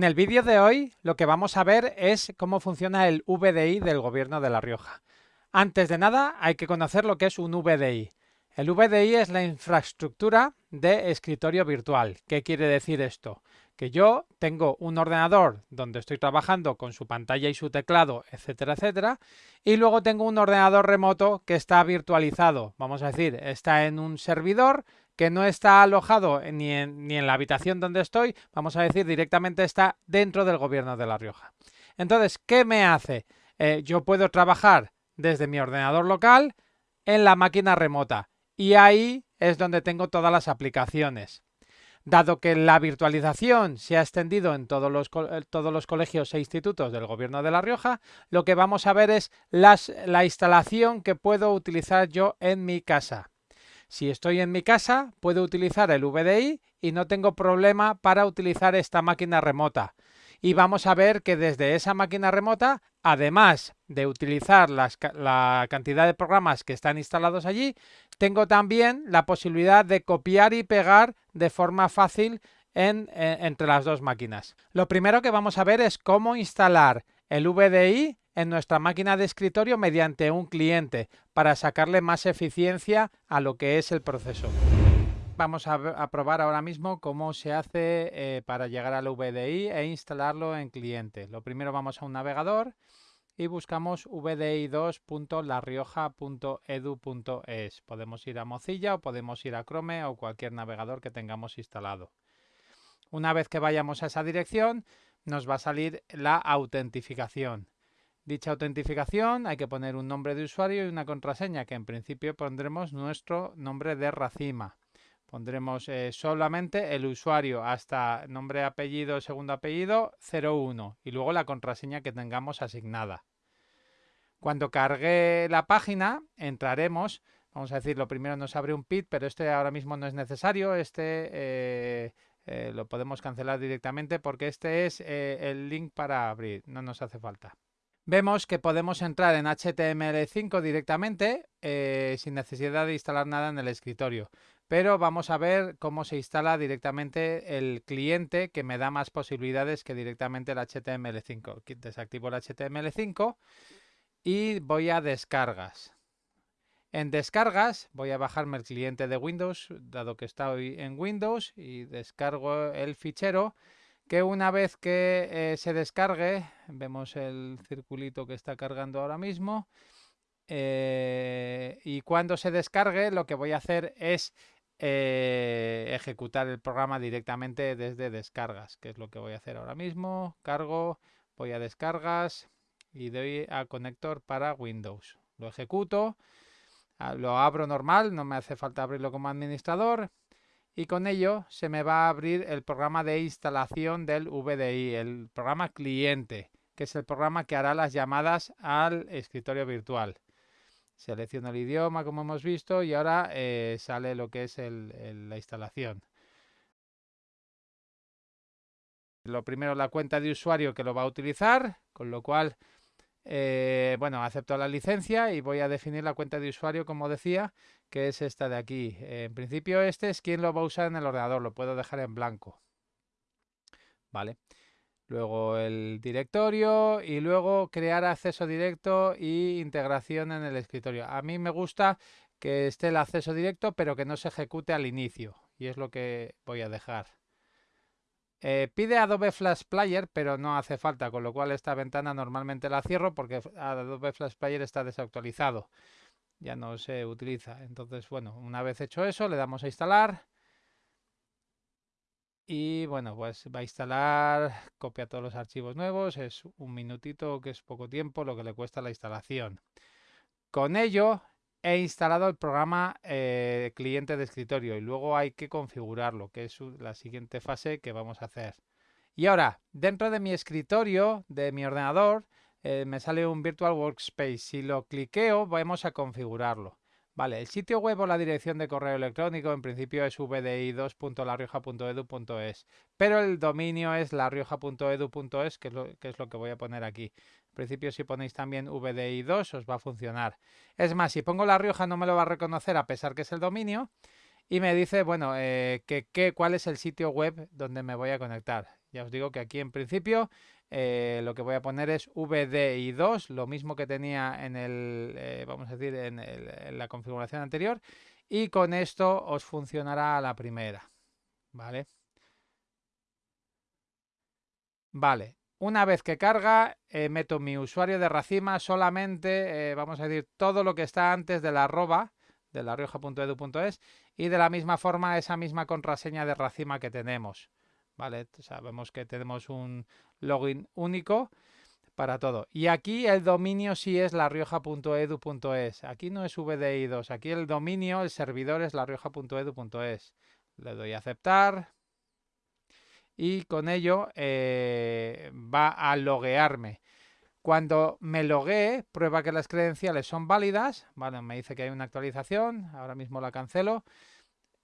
En el vídeo de hoy lo que vamos a ver es cómo funciona el VDI del Gobierno de La Rioja. Antes de nada hay que conocer lo que es un VDI. El VDI es la infraestructura de escritorio virtual. ¿Qué quiere decir esto? Que yo tengo un ordenador donde estoy trabajando con su pantalla y su teclado, etcétera, etcétera, y luego tengo un ordenador remoto que está virtualizado. Vamos a decir, está en un servidor que no está alojado ni en, ni en la habitación donde estoy, vamos a decir directamente está dentro del gobierno de La Rioja. Entonces, ¿qué me hace? Eh, yo puedo trabajar desde mi ordenador local en la máquina remota y ahí es donde tengo todas las aplicaciones. Dado que la virtualización se ha extendido en todos los, eh, todos los colegios e institutos del Gobierno de La Rioja, lo que vamos a ver es las, la instalación que puedo utilizar yo en mi casa. Si estoy en mi casa, puedo utilizar el VDI y no tengo problema para utilizar esta máquina remota. Y vamos a ver que desde esa máquina remota, además de utilizar la cantidad de programas que están instalados allí, tengo también la posibilidad de copiar y pegar de forma fácil entre las dos máquinas. Lo primero que vamos a ver es cómo instalar el VDI en nuestra máquina de escritorio mediante un cliente para sacarle más eficiencia a lo que es el proceso. Vamos a, probar ahora mismo cómo se hace eh, para llegar al VDI e instalarlo en cliente. Lo primero vamos a un navegador y buscamos vdi2.larrioja.edu.es. Podemos ir a Mozilla o podemos ir a Chrome o cualquier navegador que tengamos instalado. Una vez que vayamos a esa dirección, nos va a salir la autentificación. Dicha autentificación hay que poner un nombre de usuario y una contraseña, que en principio pondremos nuestro nombre de racima. Pondremos eh, solamente el usuario hasta nombre, apellido, segundo apellido, 01 y luego la contraseña que tengamos asignada. Cuando cargue la página, entraremos, vamos a decir, lo primero nos abre un PIT, pero este ahora mismo no es necesario, este eh, eh, lo podemos cancelar directamente porque este es el link para abrir, no nos hace falta vemos que podemos entrar en HTML5 directamente eh, sin necesidad de instalar nada en el escritorio. Pero vamos a ver cómo se instala directamente el cliente que me da más posibilidades que directamente el HTML5. Desactivo el HTML5 y voy a descargas. En descargas voy a bajarme el cliente de Windows, dado que estoy en Windows, y descargo el fichero que una vez que eh, se descargue, vemos el circulito que está cargando ahora mismo, eh, y cuando se descargue lo que voy a hacer es eh, ejecutar el programa directamente desde descargas, que es lo que voy a hacer ahora mismo. Cargo, voy a descargas y doy a conector para Windows. Lo ejecuto, lo abro normal, no me hace falta abrirlo como administrador y con ello se me va a abrir el programa de instalación del VDI, el programa cliente, que es el programa que hará las llamadas al escritorio virtual. Selecciono el idioma como hemos visto y ahora eh, sale lo que es la instalación. Lo primero la cuenta de usuario que lo va a utilizar, con lo cual eh, bueno, acepto la licencia y voy a definir la cuenta de usuario, como decía, que es esta de aquí. en principio este es quien lo va a usar en el ordenador, lo puedo dejar en blanco. Vale. Luego el directorio y luego crear acceso directo y integración en el escritorio. A mí me gusta que esté el acceso directo, pero que no se ejecute al inicio. Y es lo que voy a dejar. Eh, pide Adobe Flash Player, pero no hace falta, con lo cual esta ventana normalmente la cierro porque Adobe Flash Player está desactualizado. Ya no se utiliza. Entonces, bueno, una vez hecho eso, le damos a instalar. Y bueno, pues va a instalar, copia todos los archivos nuevos, es un minutito que es poco tiempo lo que le cuesta la instalación. Con ello he instalado el programa eh, cliente de escritorio y luego hay que configurarlo, que es la siguiente fase que vamos a hacer. Y ahora, dentro de mi escritorio, de mi ordenador, eh, me sale un Virtual Workspace. Si lo cliqueo, vamos a configurarlo. Vale, el sitio web o la dirección de correo electrónico en principio es vdi2.larioja.edu.es, pero el dominio es larioja.edu.es, que, que es lo que voy a poner aquí. En principio si ponéis también VDI2 os va a funcionar. Es más, si pongo La Rioja no me lo va a reconocer a pesar que es el dominio y me dice, bueno, eh, que, cuál es el sitio web donde me voy a conectar. Ya os digo que aquí en principio eh, lo que voy a poner es VDI2, lo mismo que tenía en el, eh, vamos a decir, en, en, la configuración anterior. Y con esto os funcionará a la primera. ¿Vale? Vale, una vez que carga, eh, meto mi usuario de Racima solamente, eh, vamos a decir, todo lo que está antes de la arroba, de la rioja.edu.es, y de la misma forma esa misma contraseña de Racima que tenemos. ¿Vale? Sabemos que tenemos un login único para todo. Y aquí el dominio sí es larioja.edu.es. Aquí no es VDI2. Aquí el dominio, el servidor es larioja.edu.es. Le doy a aceptar y con ello eh, va a loguearme. Cuando me loguee, prueba que las credenciales son válidas. Bueno, me dice que hay una actualización, ahora mismo la cancelo.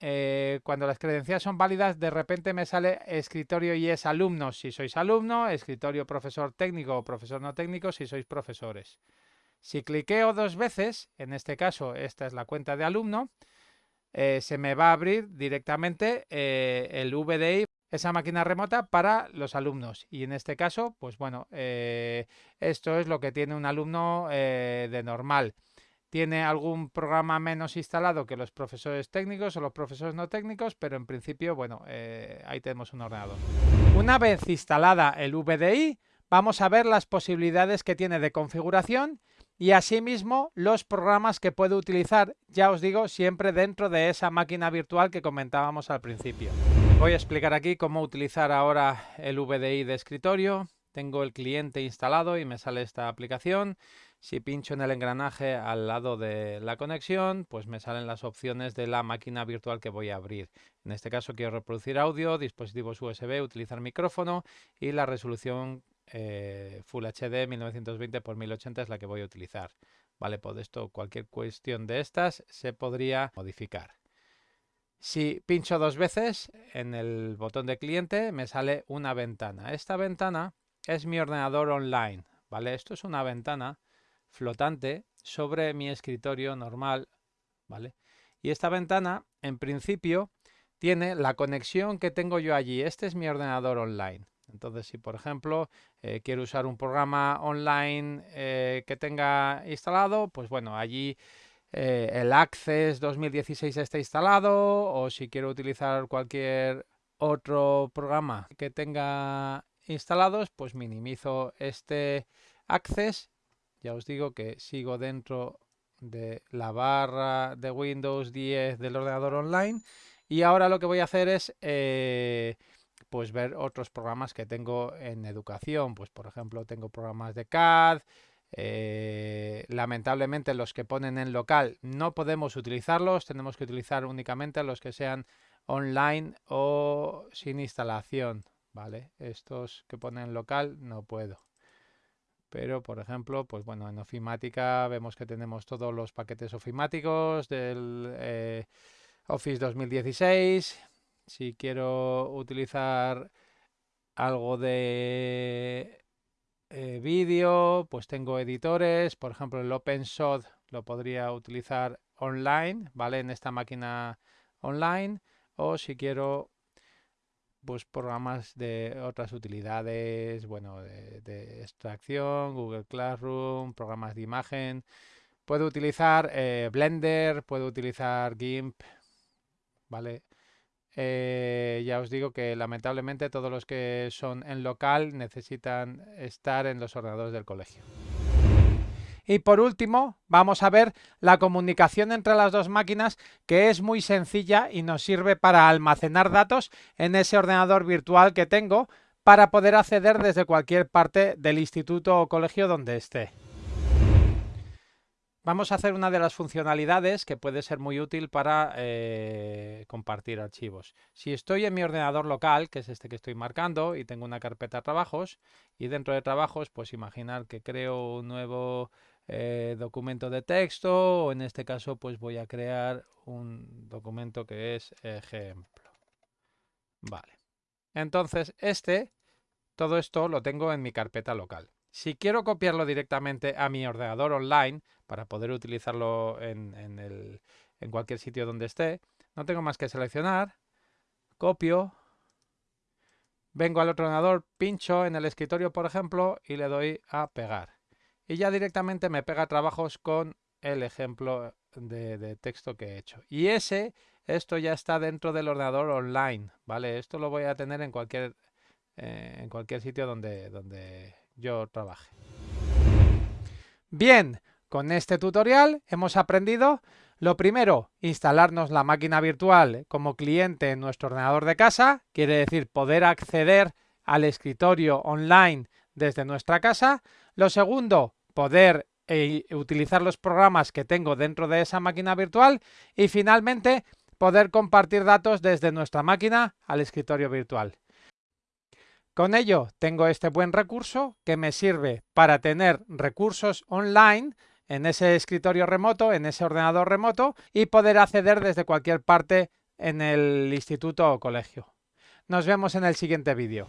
Eh, cuando las credenciales son válidas, de repente me sale escritorio y es alumnos si sois alumno, escritorio profesor técnico o profesor no técnico si sois profesores. Si cliqueo dos veces, en este caso esta es la cuenta de alumno, eh, se me va a abrir directamente el VDI esa máquina remota para los alumnos. Y en este caso, pues bueno, eh, esto es lo que tiene un alumno eh, de normal. Tiene algún programa menos instalado que los profesores técnicos o los profesores no técnicos, pero en principio, bueno, eh, ahí tenemos un ordenador. Una vez instalada el VDI, vamos a ver las posibilidades que tiene de configuración y asimismo los programas que puede utilizar, ya os digo, siempre dentro de esa máquina virtual que comentábamos al principio. Voy a explicar aquí cómo utilizar ahora el VDI de escritorio. Tengo el cliente instalado y me sale esta aplicación. Si pincho en el engranaje al lado de la conexión, pues me salen las opciones de la máquina virtual que voy a abrir. En este caso quiero reproducir audio, dispositivos USB, utilizar micrófono y la resolución eh, Full HD 1920 x 1080 es la que voy a utilizar. Vale, por esto cualquier cuestión de estas se podría modificar. Si pincho dos veces en el botón de cliente me sale una ventana. Esta ventana es mi ordenador online. ¿vale? Esto es una ventana flotante sobre mi escritorio normal. ¿vale? Y esta ventana, en principio, tiene la conexión que tengo yo allí. Este es mi ordenador online. Entonces, si por ejemplo eh, quiero usar un programa online eh, que tenga instalado, pues bueno, allí eh, el Access 2016 está instalado o si quiero utilizar cualquier otro programa que tenga instalados, pues minimizo este Access. Ya os digo que sigo dentro de la barra de Windows 10 del ordenador online y ahora lo que voy a hacer es pues ver otros programas que tengo en educación. Pues por ejemplo tengo programas de CAD. Eh, lamentablemente los que ponen en local no podemos utilizarlos. Tenemos que utilizar únicamente los que sean online o sin instalación. Vale, estos que ponen en local no puedo. Pero, por ejemplo, pues bueno, en ofimática vemos que tenemos todos los paquetes ofimáticos del eh, Office 2016, si quiero utilizar algo de eh, vídeo, pues tengo editores, por ejemplo el OpenShot lo podría utilizar online, ¿vale? En esta máquina online o si quiero pues programas de otras utilidades, bueno, de, extracción, Google Classroom, programas de imagen. Puedo utilizar eh, Blender, puedo utilizar GIMP, ¿vale? Eh, ya os digo que lamentablemente todos los que son en local necesitan estar en los ordenadores del colegio. Y por último, vamos a ver la comunicación entre las dos máquinas, que es muy sencilla y nos sirve para almacenar datos en ese ordenador virtual que tengo para poder acceder desde cualquier parte del instituto o colegio donde esté. Vamos a hacer una de las funcionalidades que puede ser muy útil para eh, compartir archivos. Si estoy en mi ordenador local, que es este que estoy marcando, y tengo una carpeta trabajos, y dentro de trabajos, pues imaginar que creo un nuevo eh, documento de texto, o en este caso, pues voy a crear un documento que es ejemplo. Vale. Entonces, este, todo esto lo tengo en mi carpeta local. Si quiero copiarlo directamente a mi ordenador online para poder utilizarlo en, en, cualquier sitio donde esté, no tengo más que seleccionar, copio, vengo al otro ordenador, pincho en el escritorio, por ejemplo, y le doy a pegar. Y ya directamente me pega trabajos con el ejemplo de, texto que he hecho. Y ese, esto ya está dentro del ordenador online, ¿vale? Esto lo voy a tener en cualquier, eh, en cualquier sitio donde, donde yo trabaje. Bien, con este tutorial hemos aprendido lo primero, instalarnos la máquina virtual como cliente en nuestro ordenador de casa, quiere decir poder acceder al escritorio online desde nuestra casa. Lo segundo, poder e utilizar los programas que tengo dentro de esa máquina virtual y finalmente poder compartir datos desde nuestra máquina al escritorio virtual. Con ello tengo este buen recurso que me sirve para tener recursos online en ese escritorio remoto, en ese ordenador remoto y poder acceder desde cualquier parte en el instituto o colegio. Nos vemos en el siguiente vídeo.